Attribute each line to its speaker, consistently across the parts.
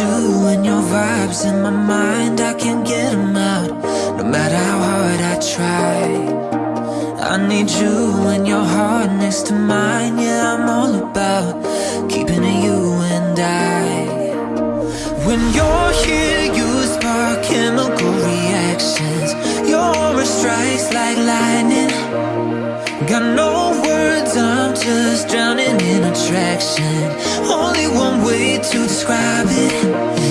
Speaker 1: you and your vibes in my mind, I can't get them out. No matter how hard I try. I need you and your heart next to mine. Yeah, I'm all about keeping it you and I. When you're here, you spark chemical reactions. Your aura strikes like lightning. Got no words, I'm just drowning in attraction. To describe it.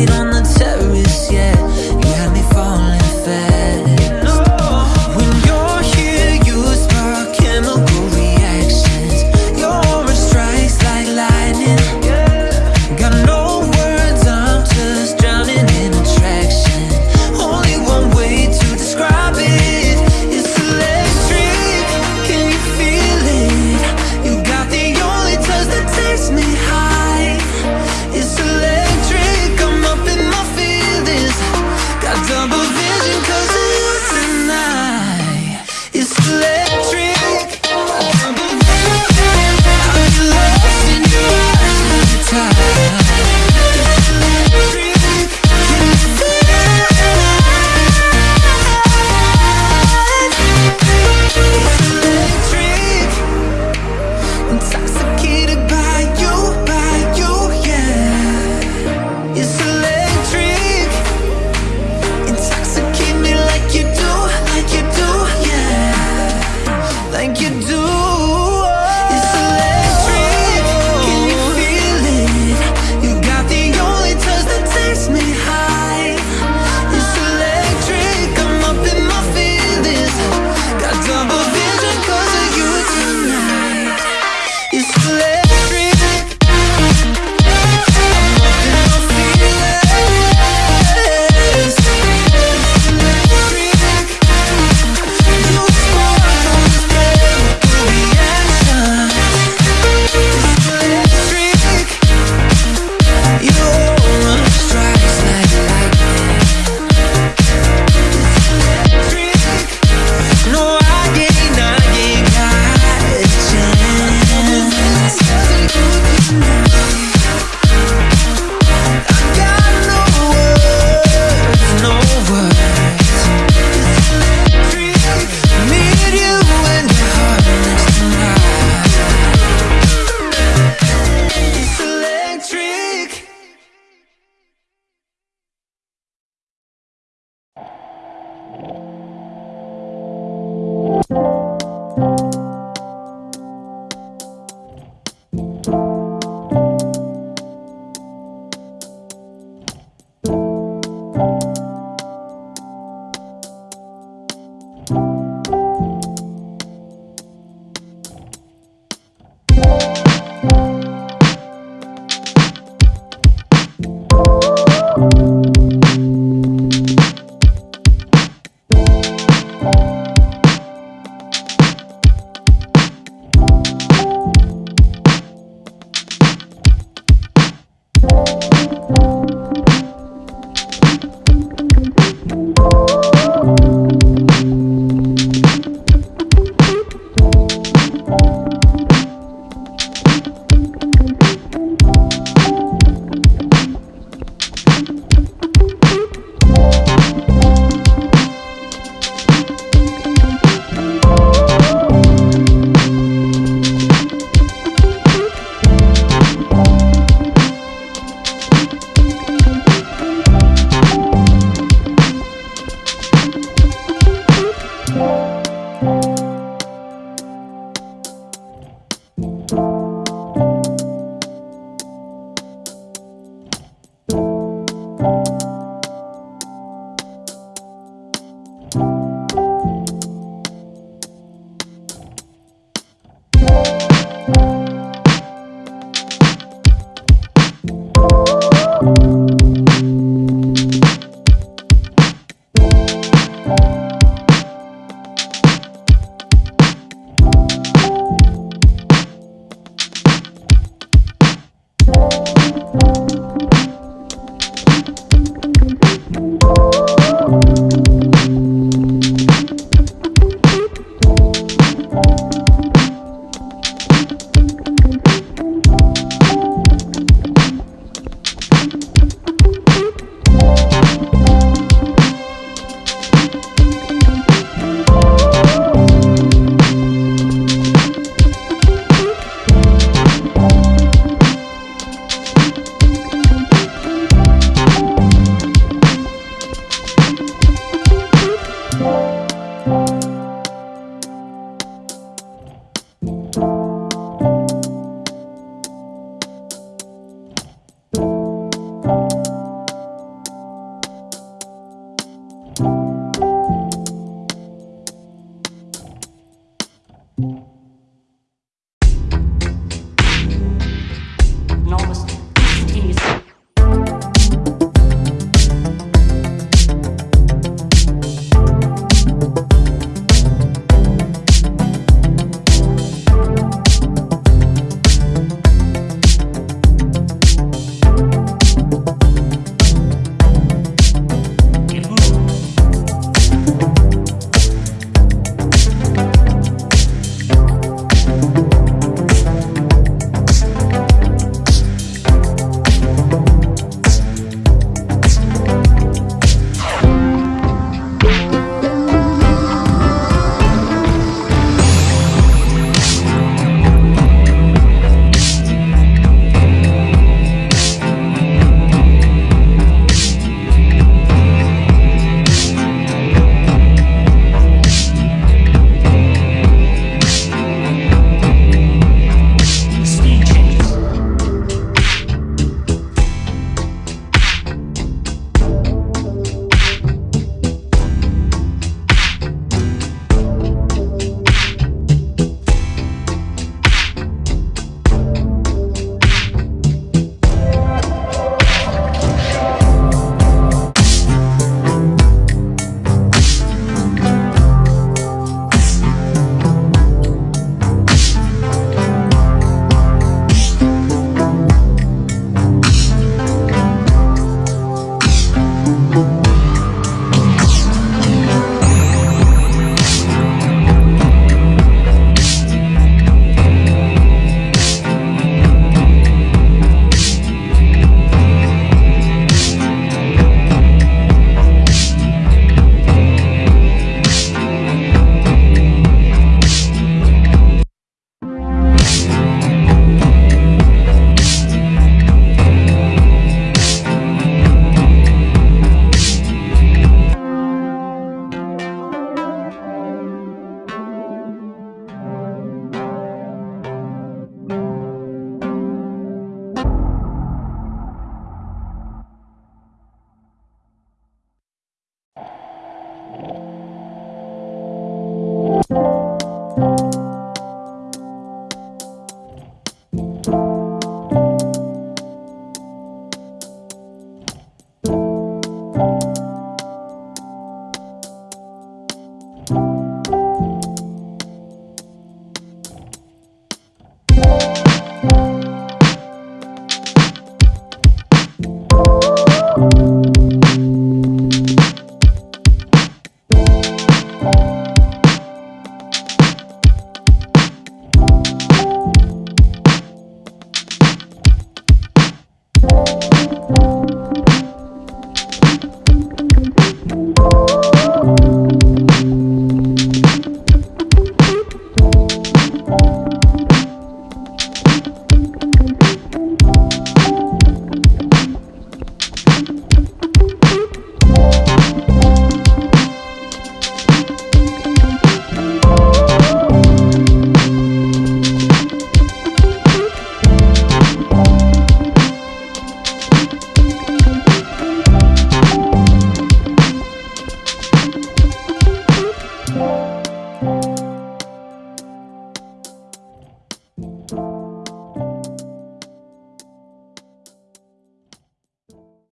Speaker 1: I don't